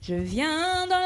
Purifié par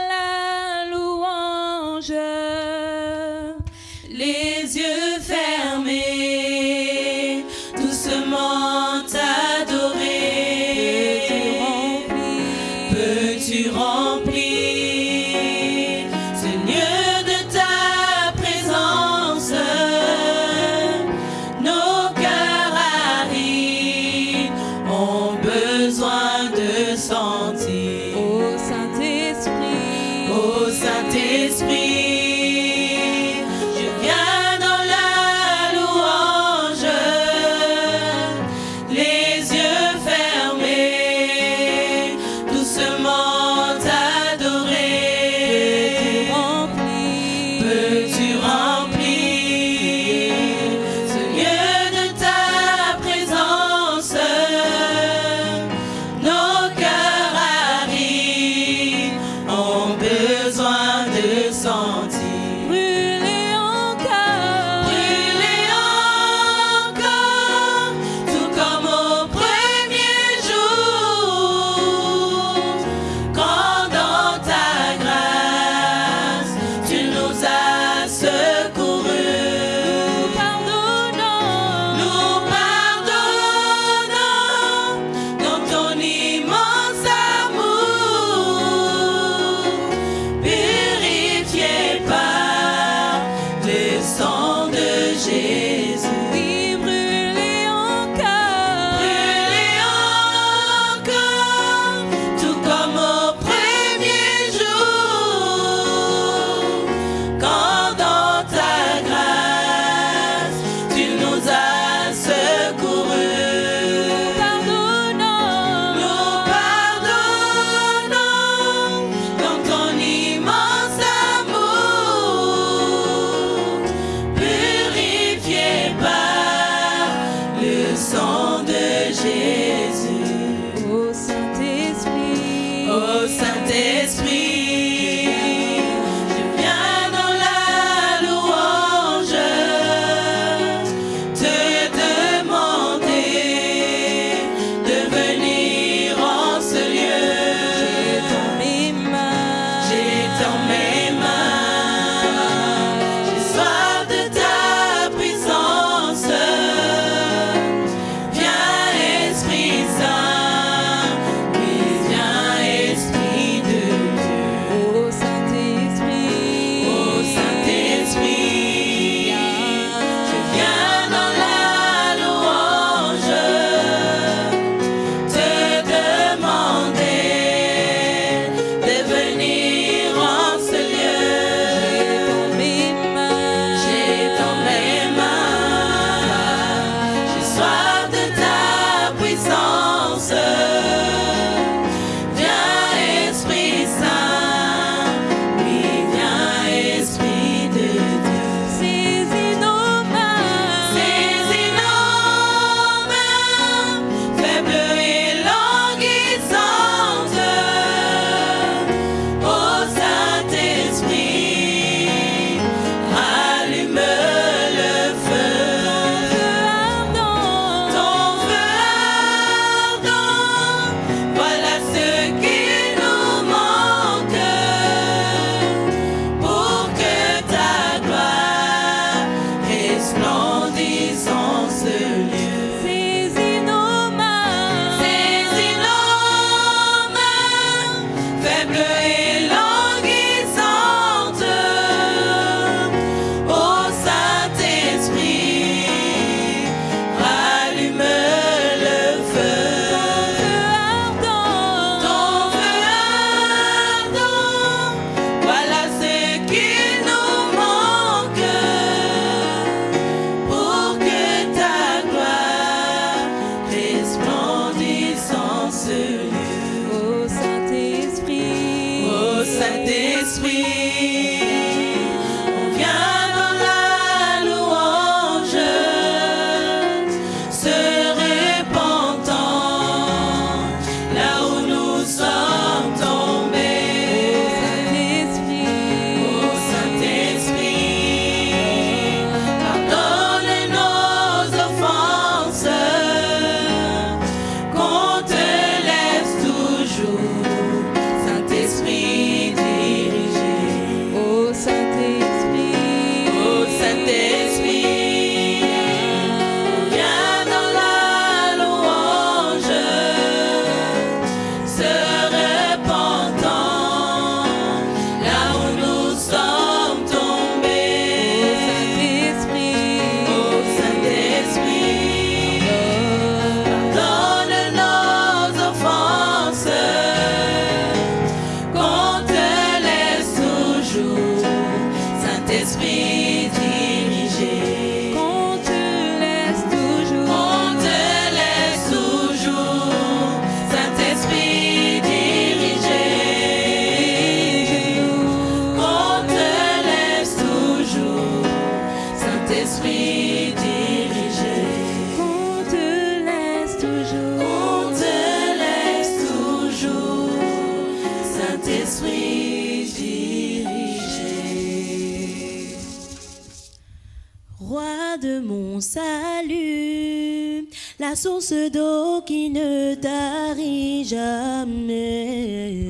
source d'eau qui ne tarit jamais.